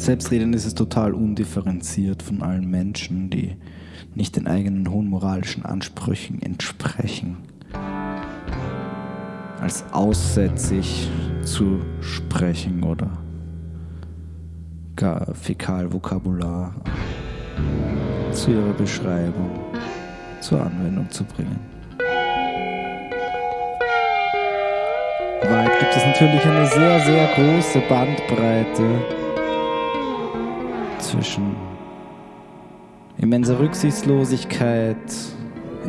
Selbstreden ist es total undifferenziert von allen Menschen, die nicht den eigenen hohen moralischen Ansprüchen entsprechen. Als aussätzig zu sprechen oder gar Fäkalvokabular zu ihrer Beschreibung zur Anwendung zu bringen. In Wahrheit gibt es natürlich eine sehr, sehr große Bandbreite zwischen immenser Rücksichtslosigkeit,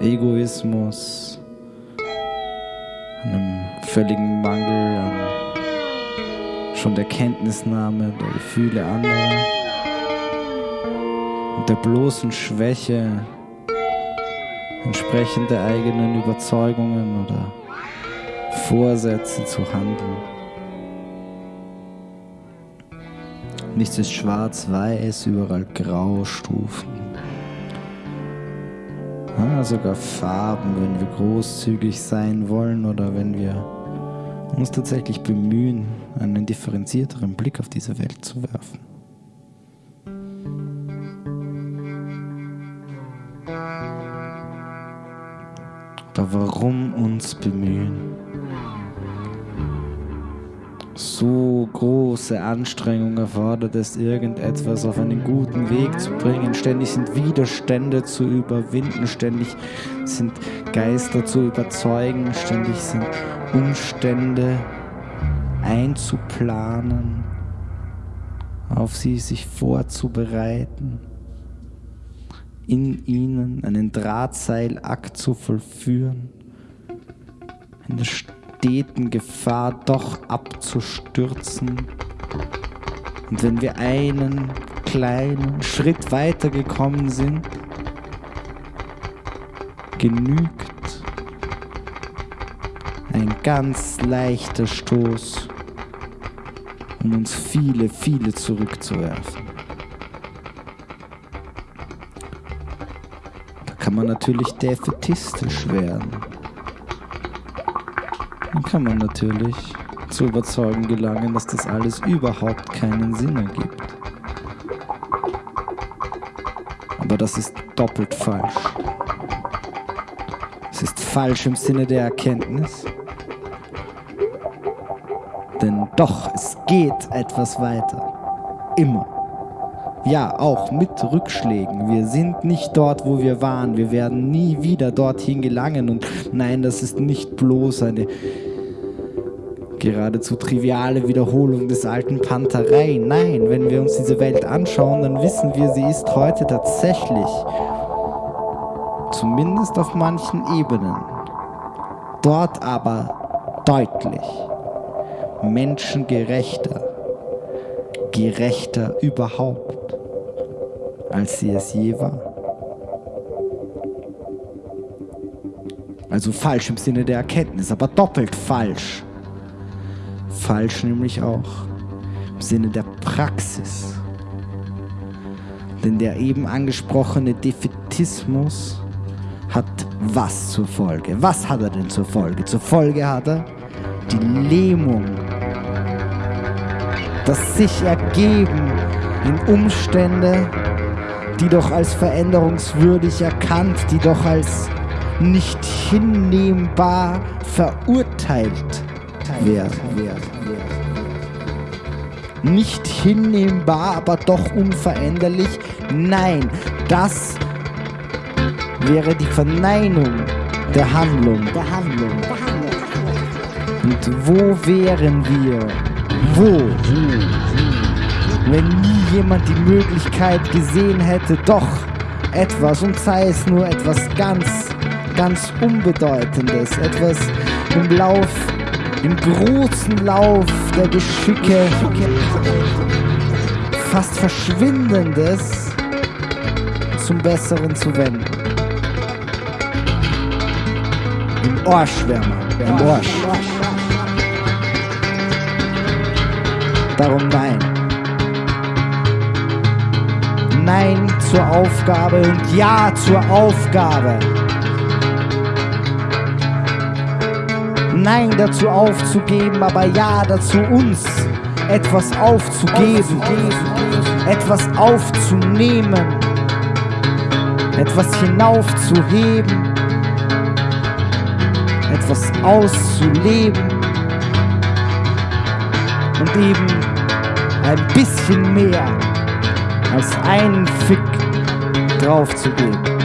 Egoismus, einem völligen Mangel an schon der Kenntnisnahme der Gefühle anderer und der bloßen Schwäche entsprechend der eigenen Überzeugungen oder Vorsätze zu handeln. Nichts ist schwarz-weiß, überall Graustufen. Ja, sogar Farben, wenn wir großzügig sein wollen oder wenn wir uns tatsächlich bemühen, einen differenzierteren Blick auf diese Welt zu werfen. Aber warum uns bemühen? So große Anstrengung erfordert es, irgendetwas auf einen guten Weg zu bringen. Ständig sind Widerstände zu überwinden, ständig sind Geister zu überzeugen, ständig sind Umstände einzuplanen, auf sie sich vorzubereiten, in ihnen einen Drahtseilakt zu vollführen, in der steten Gefahr doch abzustürzen. Und wenn wir einen kleinen Schritt weitergekommen sind, genügt ein ganz leichter Stoß, um uns viele, viele zurückzuwerfen. Da kann man natürlich defetistisch werden. Kann man natürlich zu überzeugen gelangen, dass das alles überhaupt keinen Sinn ergibt. Aber das ist doppelt falsch. Es ist falsch im Sinne der Erkenntnis denn doch, es geht etwas weiter. Immer. Ja, auch mit Rückschlägen. Wir sind nicht dort, wo wir waren. Wir werden nie wieder dorthin gelangen. Und nein, das ist nicht bloß eine geradezu triviale Wiederholung des alten Panterei. Nein, wenn wir uns diese Welt anschauen, dann wissen wir, sie ist heute tatsächlich, zumindest auf manchen Ebenen, dort aber deutlich menschengerechter, gerechter überhaupt, als sie es je war. Also falsch im Sinne der Erkenntnis, aber doppelt falsch. Falsch nämlich auch im Sinne der Praxis. Denn der eben angesprochene Defetismus hat was zur Folge? Was hat er denn zur Folge? Zur Folge hat er die Lähmung das sich ergeben in Umstände, die doch als veränderungswürdig erkannt, die doch als nicht hinnehmbar verurteilt werden. Nicht hinnehmbar, aber doch unveränderlich. Nein, das wäre die Verneinung der Handlung. Der Handlung. Und wo wären wir? Wo? Wenn nie jemand die Möglichkeit gesehen hätte, doch etwas, und sei es nur etwas ganz, ganz Unbedeutendes, etwas im Lauf, im großen Lauf der Geschicke, fast Verschwindendes zum Besseren zu wenden. Im Ohrschwärmer, im Orsch. Darum nein. Nein zur Aufgabe und Ja zur Aufgabe. Nein dazu aufzugeben, aber Ja dazu uns etwas aufzugeben, etwas aufzunehmen, etwas hinaufzuheben, etwas auszuleben und eben ein bisschen mehr als einen Fick drauf zu geben.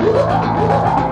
Yeah.